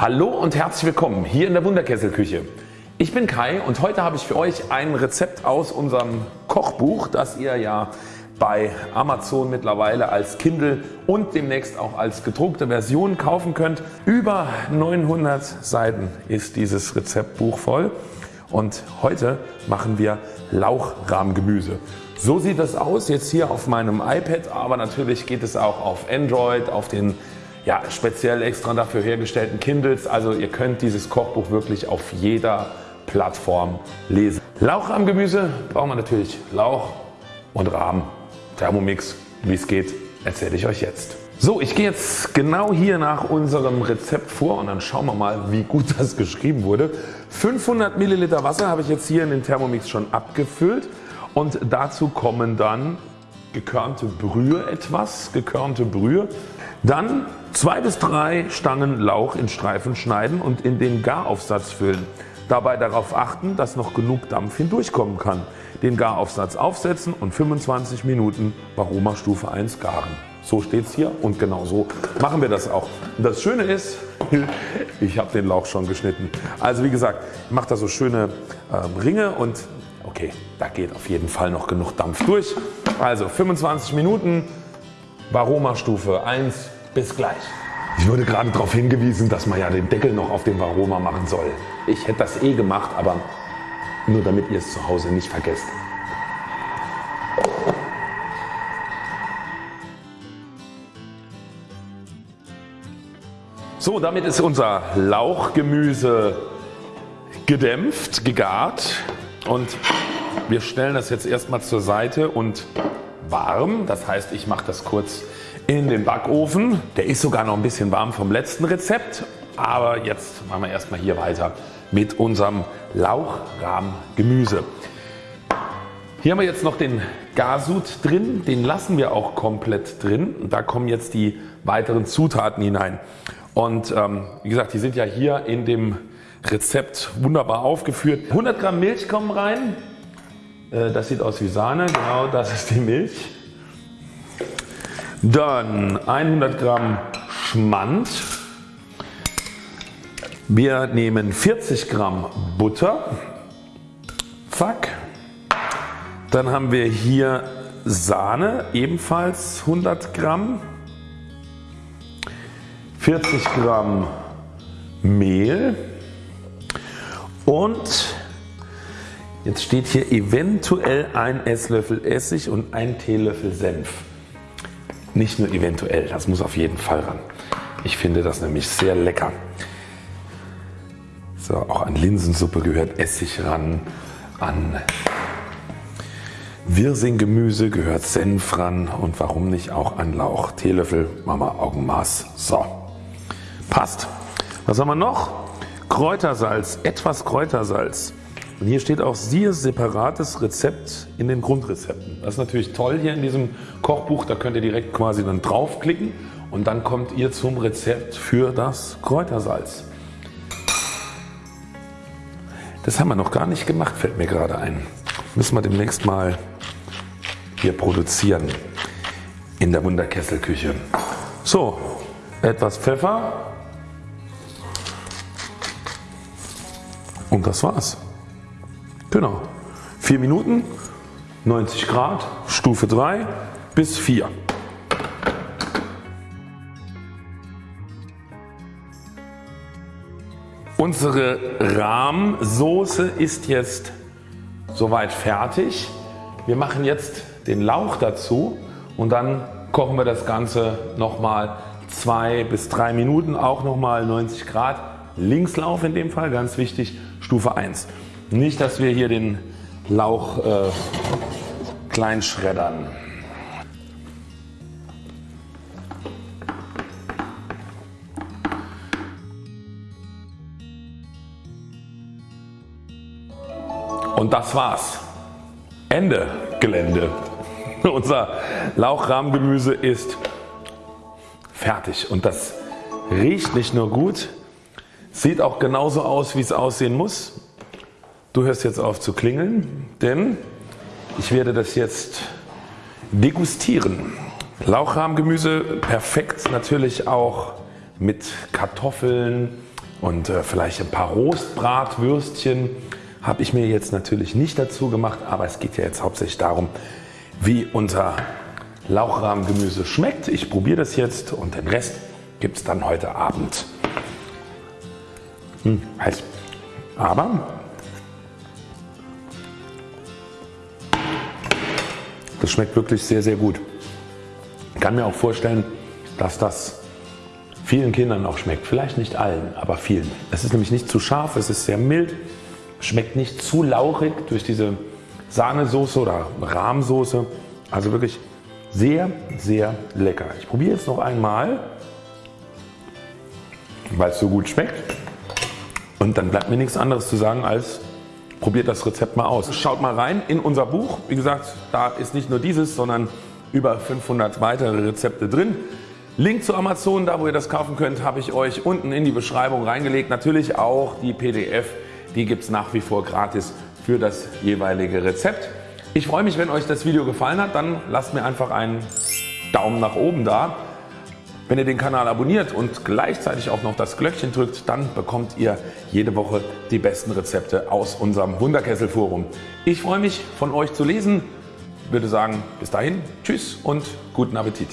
Hallo und herzlich willkommen hier in der Wunderkesselküche. Ich bin Kai und heute habe ich für euch ein Rezept aus unserem Kochbuch, das ihr ja bei Amazon mittlerweile als Kindle und demnächst auch als gedruckte Version kaufen könnt. Über 900 Seiten ist dieses Rezeptbuch voll und heute machen wir Lauchrahmgemüse. So sieht das aus jetzt hier auf meinem iPad, aber natürlich geht es auch auf Android, auf den ja, speziell extra dafür hergestellten Kindles. Also ihr könnt dieses Kochbuch wirklich auf jeder Plattform lesen. Lauchrahmgemüse brauchen wir natürlich Lauch und Rahmen. Thermomix, wie es geht, erzähle ich euch jetzt. So, ich gehe jetzt genau hier nach unserem Rezept vor und dann schauen wir mal wie gut das geschrieben wurde. 500 Milliliter Wasser habe ich jetzt hier in den Thermomix schon abgefüllt und dazu kommen dann gekörnte Brühe etwas, gekörnte Brühe. Dann zwei bis drei Stangen Lauch in Streifen schneiden und in den Garaufsatz füllen. Dabei darauf achten, dass noch genug Dampf hindurchkommen kann. Den Garaufsatz aufsetzen und 25 Minuten Varoma Stufe 1 garen. So steht es hier und genau so machen wir das auch. Und das Schöne ist, ich habe den Lauch schon geschnitten. Also wie gesagt, ich mache da so schöne ähm, Ringe und okay, da geht auf jeden Fall noch genug Dampf durch. Also 25 Minuten Varoma Stufe 1 bis gleich. Ich wurde gerade darauf hingewiesen, dass man ja den Deckel noch auf den Varoma machen soll. Ich hätte das eh gemacht, aber nur damit ihr es zu Hause nicht vergesst. So, damit ist unser Lauchgemüse gedämpft, gegart und wir stellen das jetzt erstmal zur Seite und warm. Das heißt ich mache das kurz in den Backofen. Der ist sogar noch ein bisschen warm vom letzten Rezept. Aber jetzt machen wir erstmal hier weiter mit unserem Lauchrahmgemüse. Hier haben wir jetzt noch den Gasud drin, den lassen wir auch komplett drin. Da kommen jetzt die weiteren Zutaten hinein. Und ähm, wie gesagt, die sind ja hier in dem Rezept wunderbar aufgeführt. 100 Gramm Milch kommen rein. Äh, das sieht aus wie Sahne, genau das ist die Milch. Dann 100 Gramm Schmand. Wir nehmen 40 Gramm Butter. Zack. Dann haben wir hier Sahne, ebenfalls 100 Gramm. 40 Gramm Mehl und jetzt steht hier eventuell ein Esslöffel Essig und ein Teelöffel Senf. Nicht nur eventuell, das muss auf jeden Fall ran. Ich finde das nämlich sehr lecker. So, auch an Linsensuppe gehört Essig ran, an Wirsinggemüse gehört Senf ran und warum nicht auch an Lauch. Teelöffel wir Augenmaß. So, passt. Was haben wir noch? Kräutersalz, etwas Kräutersalz. Und hier steht auch siehe separates Rezept in den Grundrezepten. Das ist natürlich toll hier in diesem Kochbuch, da könnt ihr direkt quasi dann draufklicken und dann kommt ihr zum Rezept für das Kräutersalz. Das haben wir noch gar nicht gemacht, fällt mir gerade ein. Müssen wir demnächst mal hier produzieren in der Wunderkesselküche. So, etwas Pfeffer und das war's. Genau. 4 Minuten, 90 Grad, Stufe 3 bis 4. Unsere Rahmsoße ist jetzt soweit fertig. Wir machen jetzt den Lauch dazu und dann kochen wir das Ganze nochmal 2 bis 3 Minuten, auch nochmal 90 Grad. Linkslauf in dem Fall, ganz wichtig, Stufe 1. Nicht dass wir hier den Lauch äh, klein schreddern. Und das war's. Ende Gelände. Unser Lauchrahmgemüse ist fertig und das riecht nicht nur gut, sieht auch genauso aus wie es aussehen muss. Du hörst jetzt auf zu klingeln, denn ich werde das jetzt degustieren. Lauchrahmgemüse perfekt natürlich auch mit Kartoffeln und äh, vielleicht ein paar Rostbratwürstchen habe ich mir jetzt natürlich nicht dazu gemacht, aber es geht ja jetzt hauptsächlich darum wie unser Lauchrahmgemüse schmeckt. Ich probiere das jetzt und den Rest gibt es dann heute Abend. Hm, heiß. Aber das schmeckt wirklich sehr sehr gut. Ich kann mir auch vorstellen dass das vielen Kindern auch schmeckt. Vielleicht nicht allen, aber vielen. Es ist nämlich nicht zu scharf, es ist sehr mild, schmeckt nicht zu lauchig durch diese Sahnesoße oder Rahmsoße. Also wirklich sehr sehr lecker. Ich probiere jetzt noch einmal, weil es so gut schmeckt. Und dann bleibt mir nichts anderes zu sagen als probiert das Rezept mal aus. Schaut mal rein in unser Buch. Wie gesagt, da ist nicht nur dieses, sondern über 500 weitere Rezepte drin. Link zu Amazon, da wo ihr das kaufen könnt, habe ich euch unten in die Beschreibung reingelegt. Natürlich auch die PDF, die gibt es nach wie vor gratis für das jeweilige Rezept. Ich freue mich wenn euch das Video gefallen hat, dann lasst mir einfach einen Daumen nach oben da. Wenn ihr den Kanal abonniert und gleichzeitig auch noch das Glöckchen drückt, dann bekommt ihr jede Woche die besten Rezepte aus unserem Wunderkessel Forum. Ich freue mich von euch zu lesen, würde sagen bis dahin Tschüss und guten Appetit.